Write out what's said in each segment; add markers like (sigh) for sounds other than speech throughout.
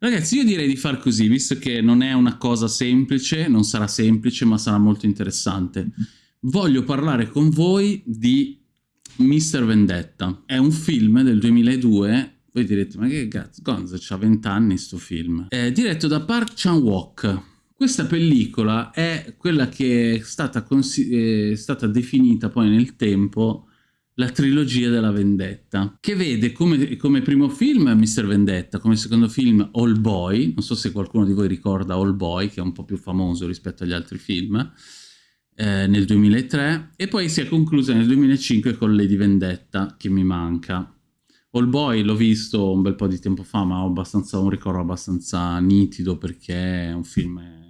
Ragazzi, io direi di far così, visto che non è una cosa semplice, non sarà semplice, ma sarà molto interessante. Voglio parlare con voi di Mr. Vendetta. È un film del 2002 voi direte, ma che cazzo, Gonzo c'ha 20 anni sto film. È diretto da Park Chan-wook. Questa pellicola è quella che è stata, è stata definita poi nel tempo la trilogia della vendetta, che vede come, come, primo film Mr. Vendetta, come secondo film All Boy, non so se qualcuno di voi ricorda All Boy, che è un po' più famoso rispetto agli altri film, eh, nel 2003, e poi si è conclusa nel 2005 con Lady Vendetta, che mi manca. All Boy l'ho visto un bel po' di tempo fa, ma ho abbastanza, un ricordo abbastanza nitido perché è un film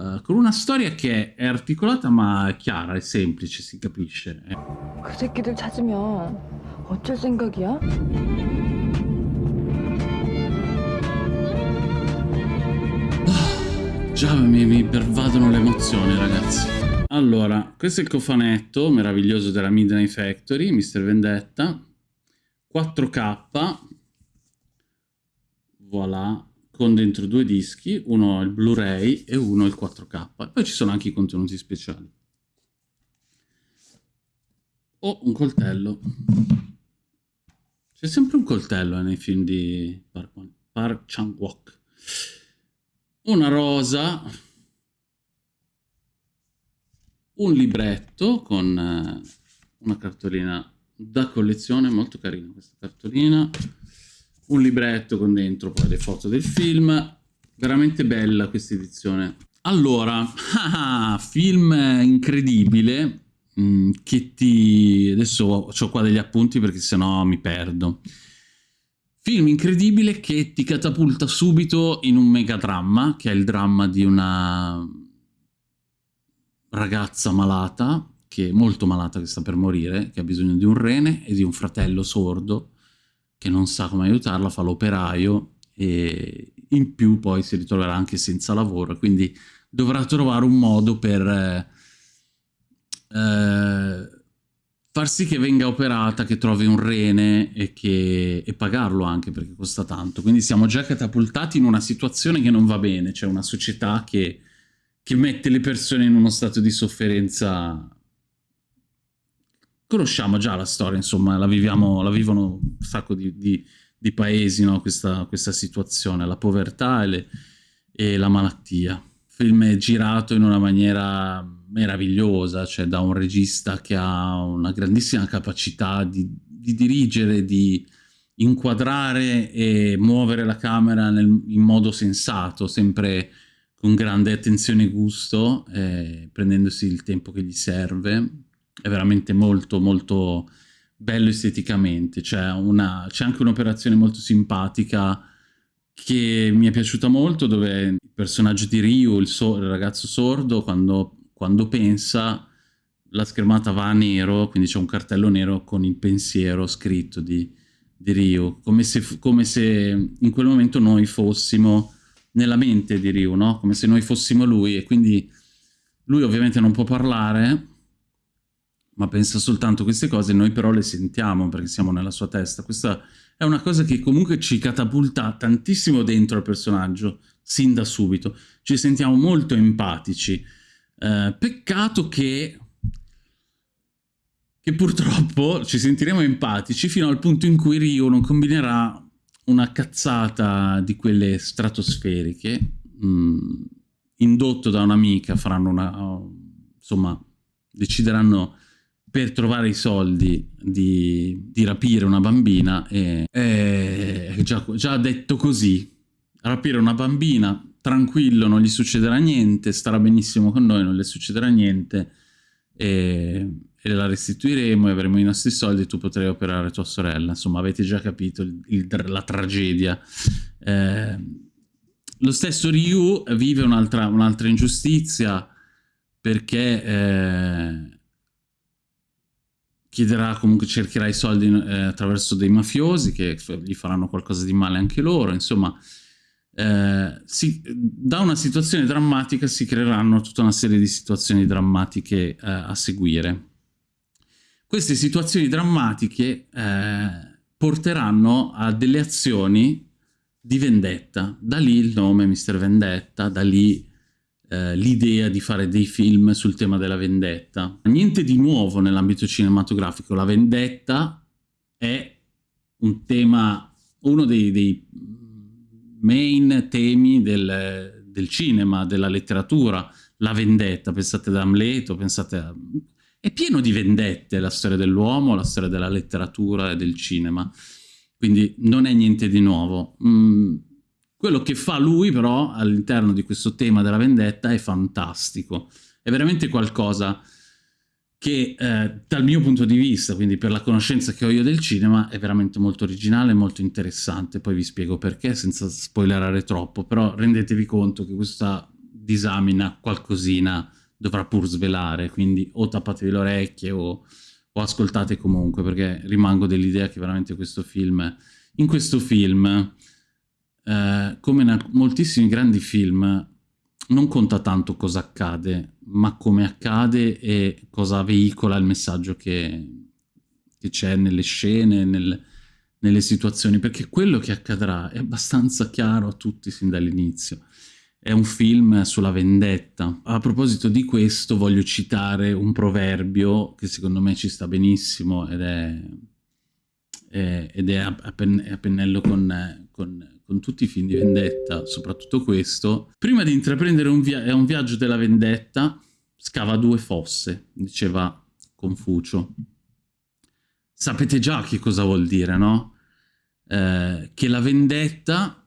uh, con una storia che è articolata ma è chiara, è semplice, si capisce. (sighs) 그 새끼들 찾으면 어쩔 생각이야? Già mi, mi pervadono le emozioni, ragazzi. Allora, questo è il cofanetto meraviglioso della Midnight Factory, Mr. Vendetta. 4K. Voilà con dentro due dischi, uno il Blu-ray e uno il 4K. Poi ci sono anche i contenuti speciali. Oh, un coltello. C'è sempre un coltello eh, nei film di Park, Park Chan-wook. Una rosa. Un libretto con eh, una cartolina da collezione, molto carina questa cartolina un libretto con dentro poi le foto del film, veramente bella questa edizione. Allora, (laughs) film incredibile, mm, che ti... adesso ho qua degli appunti perché sennò mi perdo. Film incredibile che ti catapulta subito in un megadramma, che è il dramma di una ragazza malata, che è molto malata, che sta per morire, che ha bisogno di un rene e di un fratello sordo, che non sa come aiutarla, fa l'operaio e in più poi si ritroverà anche senza lavoro, quindi dovrà trovare un modo per eh, eh, far sì che venga operata, che trovi un rene e, che, e pagarlo anche perché costa tanto. Quindi siamo già catapultati in una situazione che non va bene, cioè una società che, che mette le persone in uno stato di sofferenza conosciamo già la storia, insomma, la, viviamo, la vivono un sacco di, di, di paesi, no? questa, questa, situazione, la povertà e, le, e, la malattia. Il film è girato in una maniera meravigliosa, cioè da un regista che ha una grandissima capacità di, di dirigere, di inquadrare e muovere la camera nel, in modo sensato, sempre con grande attenzione e gusto, eh, prendendosi il tempo che gli serve è veramente molto molto bello esteticamente, c'è anche un'operazione molto simpatica che mi è piaciuta molto dove il personaggio di Ryu, il, so il ragazzo sordo, quando, quando, pensa la schermata va a nero, quindi c'è un cartello nero con il pensiero scritto di, di Ryu, come se, come se in quel momento noi fossimo nella mente di Ryu, no? come se noi fossimo lui e quindi lui ovviamente non può parlare ma pensa soltanto queste cose, noi però le sentiamo perché siamo nella sua testa. Questa è una cosa che comunque ci catapulta tantissimo dentro al personaggio, sin da subito. Ci sentiamo molto empatici. Eh, peccato che, che purtroppo ci sentiremo empatici fino al punto in cui Rio non combinerà una cazzata di quelle stratosferiche, mh, mm, indotto da un'amica, faranno una... insomma, decideranno per trovare i soldi di, di rapire una bambina e, e già, già detto così, rapire una bambina, tranquillo, non gli succederà niente, starà benissimo con noi, non le succederà niente e, e la restituiremo e avremo i nostri soldi e tu potrai operare tua sorella. Insomma, avete già capito il, il, la tragedia. Eh, lo stesso Ryu vive un'altra un ingiustizia perché... Eh, chiederà comunque cercherà i soldi eh, attraverso dei mafiosi che gli faranno qualcosa di male anche loro insomma eh, si, da una situazione drammatica si creeranno tutta una serie di situazioni drammatiche eh, a seguire queste situazioni drammatiche eh, porteranno a delle azioni di vendetta. Da lì il nome Mr. Vendetta, da lì eh, l'idea di fare dei film sul tema della vendetta. Niente di nuovo nell'ambito cinematografico, la vendetta è un tema, uno dei, dei main temi del, del, cinema, della letteratura, la vendetta, pensate ad Amleto, pensate a... È pieno di vendette la storia dell'uomo, la storia della letteratura e del cinema, quindi non è niente di nuovo. Mm, quello che fa lui però all'interno di questo tema della vendetta è fantastico, è veramente qualcosa che eh, dal mio punto di vista, quindi per la conoscenza che ho io del cinema, è veramente molto originale e molto interessante. Poi vi spiego perché, senza spoilerare troppo, però rendetevi conto che questa disamina qualcosina dovrà pur svelare, quindi o tappatevi le orecchie o, o ascoltate comunque, perché rimango dell'idea che veramente questo film, in questo film, eh, come in moltissimi grandi film, non conta tanto cosa accade, ma come accade e cosa veicola il messaggio che, c'è nelle scene, nel, nelle situazioni, perché quello che accadrà è abbastanza chiaro a tutti sin dall'inizio. È un film sulla vendetta. A proposito di questo voglio citare un proverbio che secondo me ci sta benissimo ed è, è, ed è a, pennello con, con con tutti i film di vendetta, soprattutto questo, prima di intraprendere un, via un viaggio della vendetta, scava due fosse, diceva Confucio. Sapete già che cosa vuol dire, no? Eh, che la vendetta,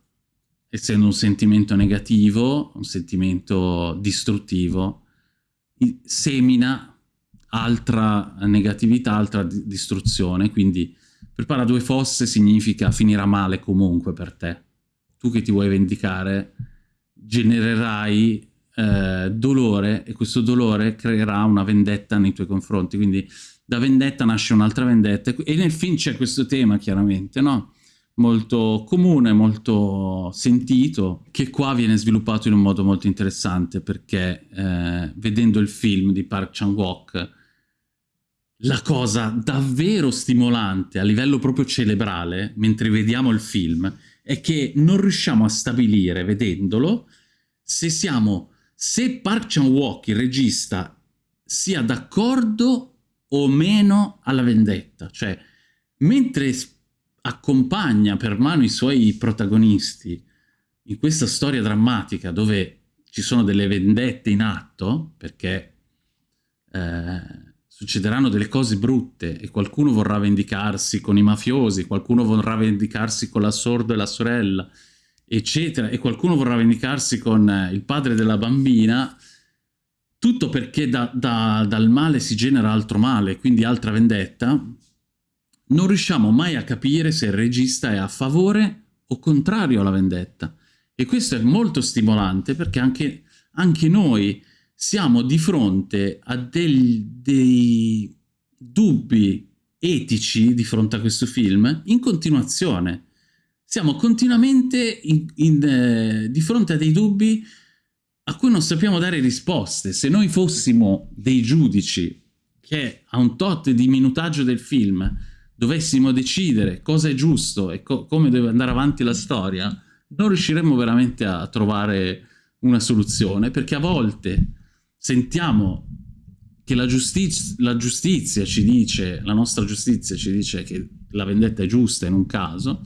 essendo un sentimento negativo, un sentimento distruttivo, semina altra negatività, altra distruzione, quindi prepara due fosse significa finirà male comunque per te tu che ti vuoi vendicare genererai eh, dolore e questo dolore creerà una vendetta nei tuoi confronti, quindi da vendetta nasce un'altra vendetta e nel film c'è questo tema chiaramente, no? molto comune, molto sentito, che qua viene sviluppato in un modo molto interessante perché eh, vedendo il film di Park Chan-wook la cosa davvero stimolante a livello proprio cerebrale, mentre vediamo il film, è che non riusciamo a stabilire, vedendolo, se siamo, se Park Chan-wook, il regista, sia d'accordo o meno alla vendetta. Cioè, mentre accompagna per mano i suoi protagonisti in questa storia drammatica dove ci sono delle vendette in atto, perché eh, succederanno delle cose brutte e qualcuno vorrà vendicarsi con i mafiosi, qualcuno vorrà vendicarsi con la sorda e la sorella, eccetera, e qualcuno vorrà vendicarsi con eh, il padre della bambina, tutto perché da, da, dal male si genera altro male, quindi altra vendetta, non riusciamo mai a capire se il regista è a favore o contrario alla vendetta. E questo è molto stimolante perché anche, anche noi siamo di fronte a del, dei dubbi etici di fronte a questo film in continuazione. Siamo continuamente in, in, eh, di fronte a dei dubbi a cui non sappiamo dare risposte. Se noi fossimo dei giudici che a un tot di minutaggio del film dovessimo decidere cosa è giusto e co come deve andare avanti la storia, non riusciremmo veramente a trovare una soluzione, perché a volte sentiamo che la, giustiz la giustizia ci dice, la nostra giustizia ci dice che la vendetta è giusta in un caso,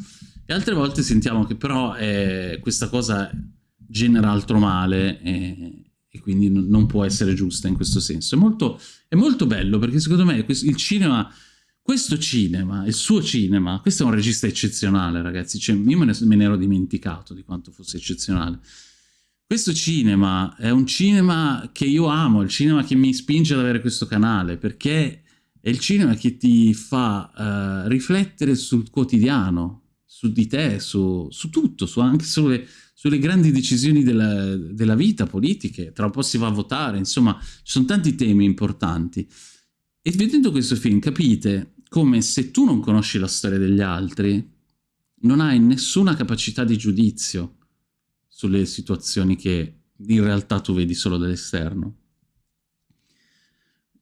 e altre volte sentiamo che però eh, questa cosa genera altro male e, e quindi non può essere giusta in questo senso. È molto, è molto bello perché secondo me il cinema, questo cinema, il suo cinema, questo è un regista eccezionale ragazzi, cioè, io me ne, me ne ero dimenticato di quanto fosse eccezionale. Questo cinema è un cinema che io amo, il cinema che mi spinge ad avere questo canale, perché è il cinema che ti fa uh, riflettere sul quotidiano, su di te, su, su tutto, su anche sulle, sulle, grandi decisioni della, della, vita, politiche, tra un po' si va a votare, insomma, ci sono tanti temi importanti. E vedendo questo film capite come se tu non conosci la storia degli altri, non hai nessuna capacità di giudizio, sulle situazioni che in realtà tu vedi solo dall'esterno.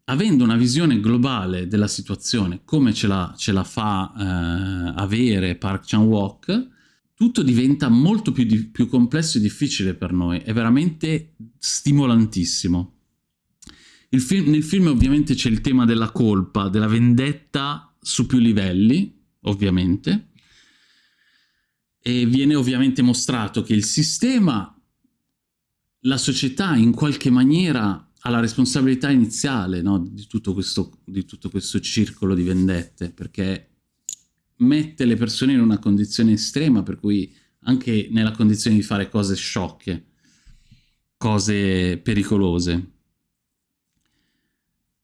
Avendo una visione globale della situazione, come ce la, ce la fa eh, avere Park Chan-wook, tutto diventa molto più, di, più complesso e difficile per noi, è veramente stimolantissimo. Film, nel film ovviamente c'è il tema della colpa, della vendetta su più livelli, ovviamente, e viene ovviamente mostrato che il sistema, la società in qualche maniera ha la responsabilità iniziale no, di, tutto questo, di tutto questo circolo di vendette, perché mette le persone in una condizione estrema, per cui anche nella condizione di fare cose sciocche, cose pericolose.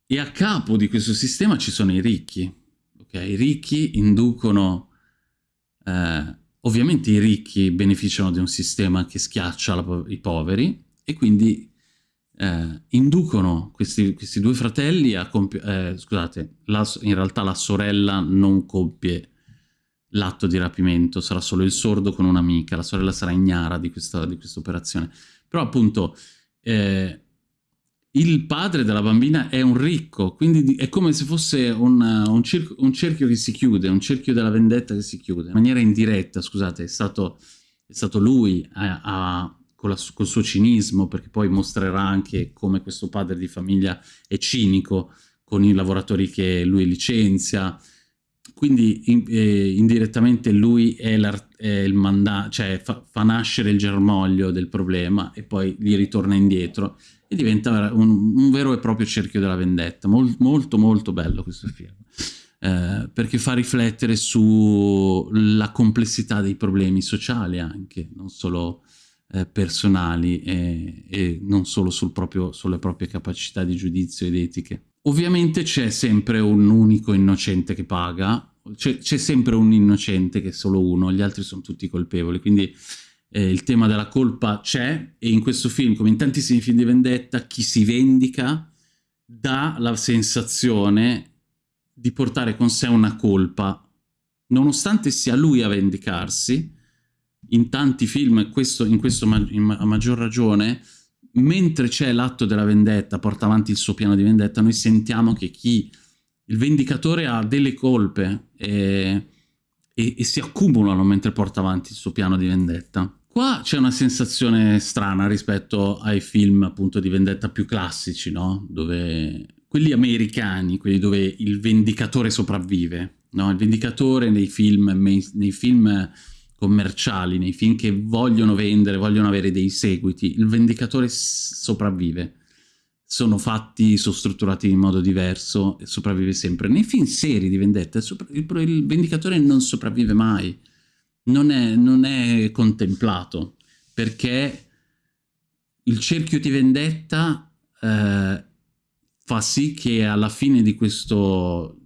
E a capo di questo sistema ci sono i ricchi. Okay? I ricchi inducono... Eh, ovviamente i ricchi beneficiano di un sistema che schiaccia la, i poveri e quindi eh, inducono questi, questi, due fratelli a compiere... Eh, scusate, la, in realtà la sorella non compie l'atto di rapimento, sarà solo il sordo con un'amica, la sorella sarà ignara di questa, di questa operazione. Però appunto eh, il padre della bambina è un ricco, quindi è come se fosse un, un, un, cerchio che si chiude, un cerchio della vendetta che si chiude, in maniera indiretta, scusate, è stato, è stato lui a, a con, la, col suo cinismo, perché poi mostrerà anche come questo padre di famiglia è cinico con i lavoratori che lui licenzia, quindi in, eh, indirettamente lui è, è il mandato, cioè fa, fa, nascere il germoglio del problema e poi gli ritorna indietro e diventa un, un vero e proprio cerchio della vendetta. Mol, molto molto bello questo film, eh, perché fa riflettere sulla complessità dei problemi sociali anche, non solo eh, personali e, e, non solo sul proprio, sulle proprie capacità di giudizio ed etiche. Ovviamente c'è sempre un unico innocente che paga, c'è sempre un innocente che è solo uno, gli altri sono tutti colpevoli, quindi eh, il tema della colpa c'è e in questo film, come in tantissimi film di vendetta, chi si vendica dà la sensazione di portare con sé una colpa, nonostante sia lui a vendicarsi, in tanti film, questo, in questo a maggior ragione, mentre c'è l'atto della vendetta, porta avanti il suo piano di vendetta, noi sentiamo che chi il vendicatore ha delle colpe e, e, e si accumulano mentre porta avanti il suo piano di vendetta. Qua c'è una sensazione strana rispetto ai film appunto di vendetta più classici, no? Dove quelli americani, quelli dove il vendicatore sopravvive, no? Il vendicatore nei film, nei film commerciali, nei film che vogliono vendere, vogliono avere dei seguiti, il vendicatore sopravvive sono fatti, sono strutturati in modo diverso e sopravvive sempre. Nei film seri di vendetta il, il vendicatore non sopravvive mai, non è, non è, contemplato, perché il cerchio di vendetta eh, fa sì che alla fine di questo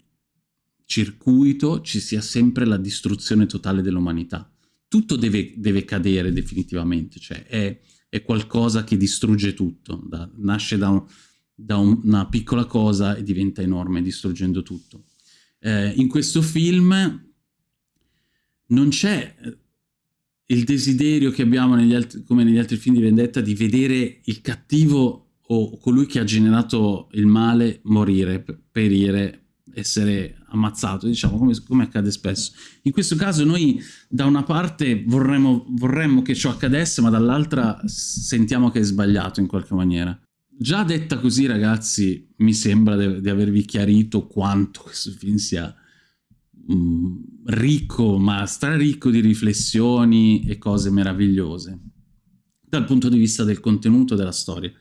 circuito ci sia sempre la distruzione totale dell'umanità. Tutto deve, deve cadere definitivamente, cioè è è qualcosa che distrugge tutto, da, nasce da, un, da un, una piccola cosa e diventa enorme distruggendo tutto. Eh, in questo film non c'è eh, il desiderio che abbiamo negli altri, come negli altri film di vendetta di vedere il cattivo o colui che ha generato il male morire, perire, essere ammazzato, diciamo, come, come, accade spesso. In questo caso noi da una parte vorremmo, vorremmo che ciò accadesse, ma dall'altra sentiamo che è sbagliato in qualche maniera. Già detta così, ragazzi, mi sembra di, avervi chiarito quanto questo film sia mh, mm, ricco, ma straricco di riflessioni e cose meravigliose, dal punto di vista del contenuto della storia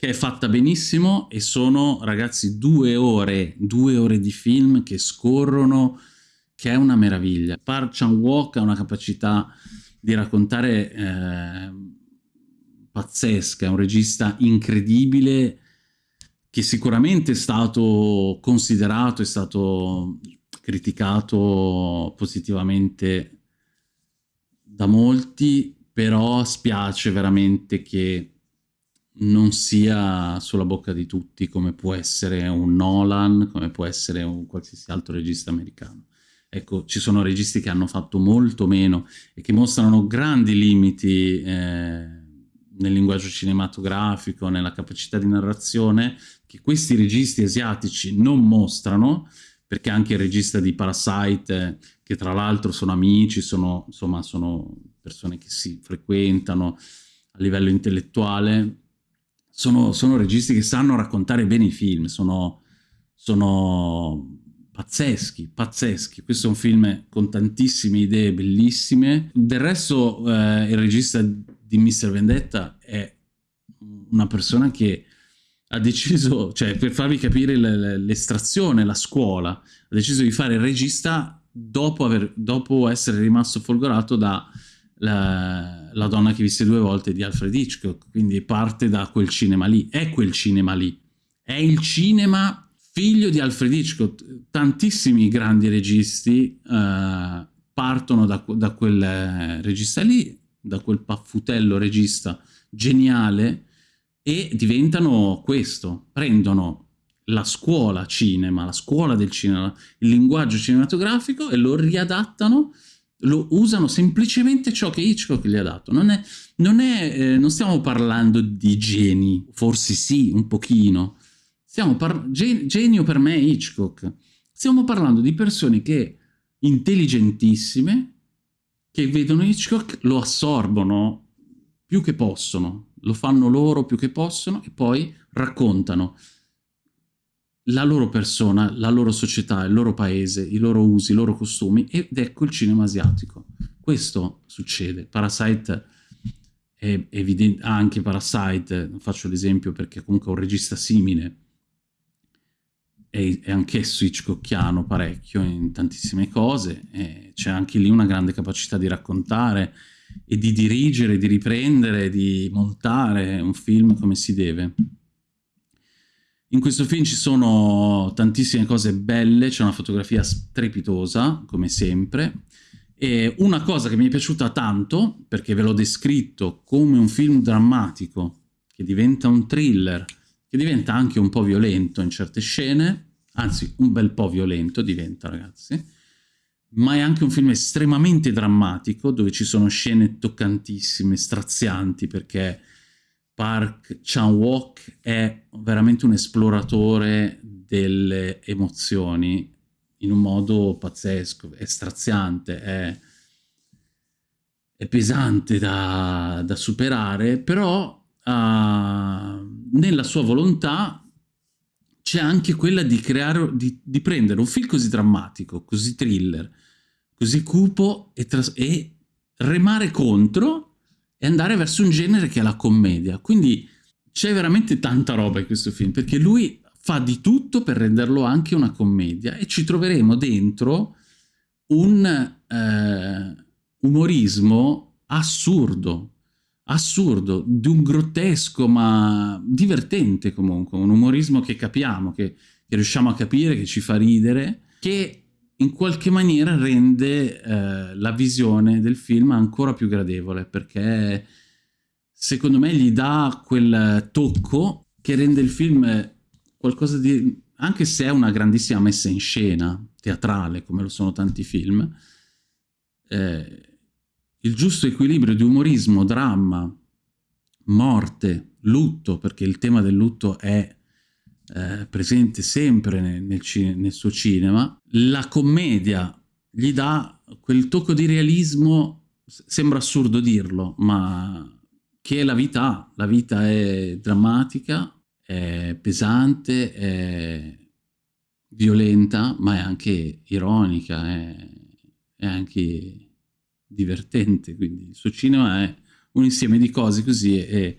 che è fatta benissimo e sono, ragazzi, due ore, due ore di film che scorrono, che è una meraviglia. Park Chan-wook ha una capacità di raccontare eh, pazzesca, è un regista incredibile che sicuramente è stato considerato, è stato criticato positivamente da molti, però spiace veramente che non sia sulla bocca di tutti come può essere un Nolan, come può essere un qualsiasi altro regista americano. Ecco, ci sono registi che hanno fatto molto meno e che mostrano grandi limiti eh, nel linguaggio cinematografico, nella capacità di narrazione, che questi registi asiatici non mostrano, perché anche il regista di Parasite, che tra l'altro sono amici, sono, insomma, sono persone che si frequentano a livello intellettuale, sono, sono registi che sanno raccontare bene i film, sono, sono pazzeschi, pazzeschi. Questo è un film con tantissime idee bellissime. Del resto eh, il regista di Mr. Vendetta è una persona che ha deciso, cioè per farvi capire l'estrazione, la scuola, ha deciso di fare il regista dopo, aver, dopo essere rimasto folgorato da la, la, donna che visse due volte di Alfred Hitchcock, quindi parte da quel cinema lì, è quel cinema lì, è il cinema figlio di Alfred Hitchcock, tantissimi grandi registi uh, partono da, da quel regista lì, da quel paffutello regista geniale e diventano questo, prendono la scuola cinema, la scuola del cinema, il linguaggio cinematografico e lo riadattano, lo usano semplicemente ciò che Hitchcock gli ha dato. Non, è, non, è, eh, non stiamo parlando di geni, forse sì, un pochino. Stiamo gen genio per me è Hitchcock. Stiamo parlando di persone che intelligentissime, che vedono Hitchcock, lo assorbono più che possono, lo fanno loro più che possono e poi raccontano la loro persona, la loro società, il loro paese, i loro usi, i loro costumi ed ecco il cinema asiatico. Questo succede. Parasite è evidente, anche Parasite, faccio l'esempio perché comunque è un regista simile, è, è anch'esso Hitchcockiano parecchio in tantissime cose, c'è anche lì una grande capacità di raccontare, e di dirigere, di riprendere, di montare un film come si deve. In questo film ci sono tantissime cose belle, c'è una fotografia strepitosa, come sempre, e una cosa che mi è piaciuta tanto, perché ve l'ho descritto come un film drammatico, che diventa un thriller, che diventa anche un po' violento in certe scene, anzi un bel po' violento diventa ragazzi, ma è anche un film estremamente drammatico, dove ci sono scene toccantissime, strazianti, perché Park Chan-wook è veramente un esploratore delle emozioni in un modo pazzesco, è straziante, è, è pesante da, da, superare, però uh, nella sua volontà c'è anche quella di creare, di, di, prendere un film così drammatico, così thriller, così cupo e, e remare contro e andare verso un genere che è la commedia. Quindi c'è veramente tanta roba in questo film, perché lui fa di tutto per renderlo anche una commedia e ci troveremo dentro un eh, umorismo assurdo, assurdo, di un grottesco ma divertente comunque, un umorismo che capiamo, che, che riusciamo a capire, che ci fa ridere, che in qualche maniera rende eh, la visione del film ancora più gradevole, perché secondo me gli dà quel tocco che rende il film qualcosa di... anche se è una grandissima messa in scena, teatrale, come lo sono tanti film, eh, il giusto equilibrio di umorismo, dramma, morte, lutto, perché il tema del lutto è eh, presente sempre nel, nel, nel, suo cinema, la commedia gli dà quel tocco di realismo, sembra assurdo dirlo, ma che la vita La vita è drammatica, è pesante, è violenta, ma è anche ironica, è, è anche divertente. Quindi il suo cinema è un insieme di cose così e,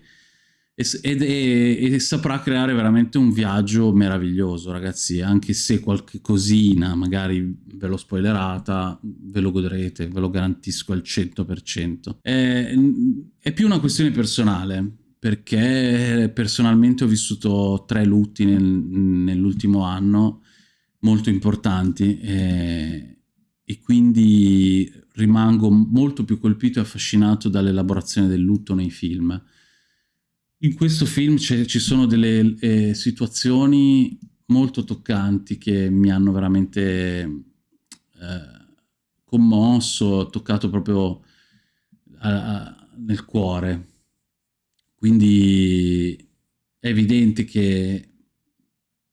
ed, e, e, saprà creare veramente un viaggio meraviglioso, ragazzi, anche se qualche cosina magari ve l'ho spoilerata, ve lo godrete, ve lo garantisco al 100%. È, è più una questione personale, perché personalmente ho vissuto tre lutti nel, nell'ultimo anno molto importanti e, e quindi rimango molto più colpito e affascinato dall'elaborazione del lutto nei film in questo film ci sono delle eh, situazioni molto toccanti che mi hanno veramente eh, commosso, toccato proprio a, a, nel cuore. Quindi è evidente che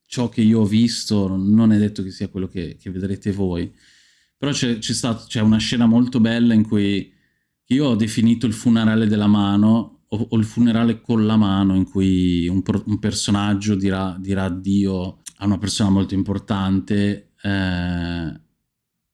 ciò che io ho visto non è detto che sia quello che, che vedrete voi, Però c'è una scena molto bella in cui io ho definito il funerale della mano o, o il funerale con la mano in cui un, un personaggio dirà, dirà addio a una persona molto importante eh,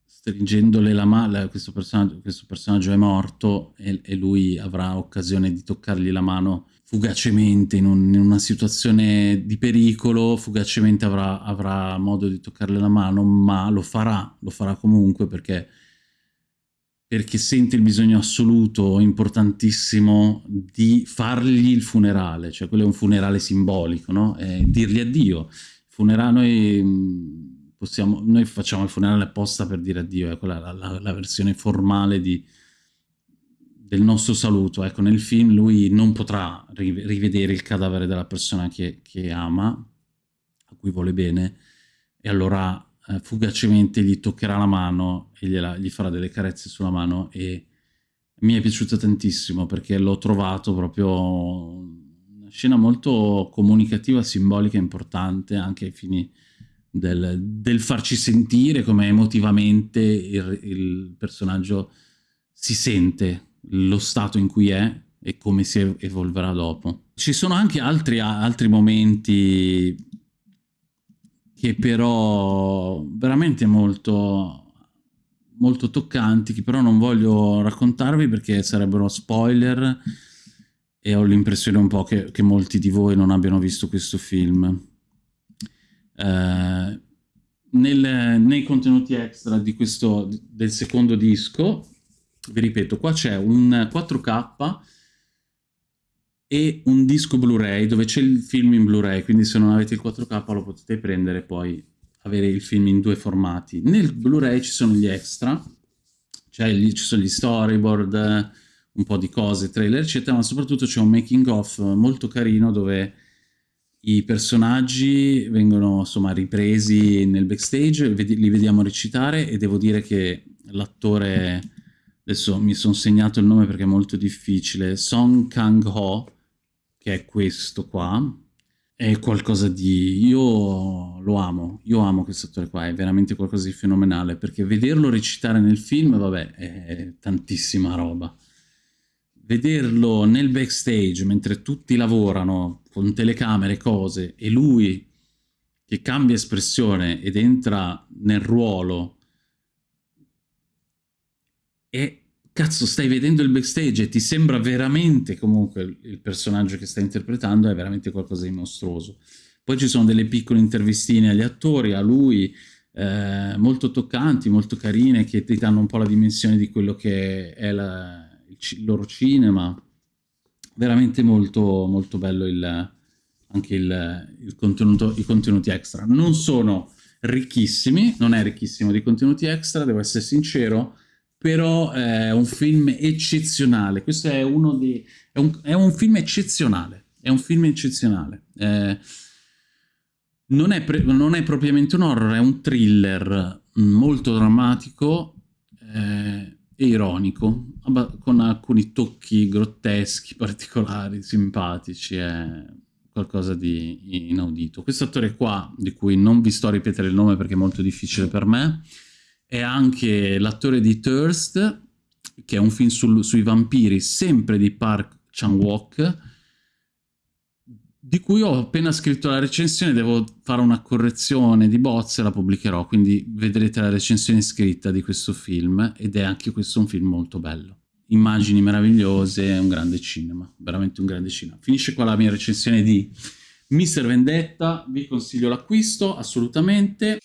stringendole la mano, questo questo personaggio è morto e, e, lui avrà occasione di toccargli la mano fugacemente in, un, in una situazione di pericolo, fugacemente avrà, avrà, modo di toccarle la mano, ma lo farà, lo farà comunque perché, perché sente il bisogno assoluto, importantissimo, di fargli il funerale, cioè quello è un funerale simbolico, no? È dirgli addio. Funerale, noi, possiamo, noi facciamo il funerale apposta per dire addio, è quella la, la, la versione formale di del nostro saluto. Ecco, nel film lui non potrà rivedere il cadavere della persona che, che ama, a cui vuole bene, e allora eh, fugacemente gli toccherà la mano e gliela, gli farà delle carezze sulla mano e mi è piaciuto tantissimo perché l'ho trovato proprio una scena molto comunicativa, simbolica, importante anche ai fini del, del farci sentire come emotivamente il, il personaggio si sente lo stato in cui è e come si evolverà dopo. Ci sono anche altri, altri momenti che però veramente molto, molto toccanti, che però non voglio raccontarvi perché sarebbero spoiler e ho l'impressione un po' che, che, molti di voi non abbiano visto questo film. Eh, nel, nei contenuti extra di questo, del secondo disco vi ripeto, qua c'è un 4K e un disco Blu-ray dove c'è il film in Blu-ray, quindi se non avete il 4K lo potete prendere e poi avere il film in due formati. Nel Blu-ray ci sono gli extra, cioè gli, ci sono gli storyboard, un po' di cose, trailer eccetera, ma soprattutto c'è un making of molto carino dove i personaggi vengono insomma ripresi nel backstage, li vediamo recitare e devo dire che l'attore adesso mi sono segnato il nome perché è molto difficile, Song Kang-ho, che è questo qua, è qualcosa di... io lo amo, io amo questo attore qua, è veramente qualcosa di fenomenale, perché vederlo recitare nel film, vabbè, è tantissima roba. Vederlo nel backstage, mentre tutti lavorano, con telecamere, cose, e lui che cambia espressione ed entra nel ruolo e cazzo stai vedendo il backstage e ti sembra veramente comunque il personaggio che stai interpretando è veramente qualcosa di mostruoso. Poi ci sono delle piccole intervistine agli attori, a lui, eh, molto toccanti, molto carine, che ti danno un po' la dimensione di quello che è la, il, loro cinema. Veramente molto, molto bello il, anche il, il contenuto, i contenuti extra. Non sono ricchissimi, non è ricchissimo di contenuti extra, devo essere sincero, però è un film eccezionale. Questo è uno dei... È un, è un film eccezionale. È un film eccezionale. Eh, non, è non, è propriamente un horror, è un thriller molto drammatico eh, e ironico, con alcuni tocchi grotteschi, (laughs) particolari, simpatici. È qualcosa di inaudito. Questo attore qua, di cui non vi sto a ripetere il nome perché è molto difficile per me, è anche l'attore di Thirst, che è un film sul, sui vampiri, sempre di Park Chan-wook, di cui ho appena scritto la recensione, devo fare una correzione di bozze e la pubblicherò, quindi vedrete la recensione scritta di questo film, ed è anche questo un film molto bello. Immagini meravigliose, un grande cinema, veramente un grande cinema. Finisce qua la mia recensione di Mr. Vendetta, vi consiglio l'acquisto, assolutamente.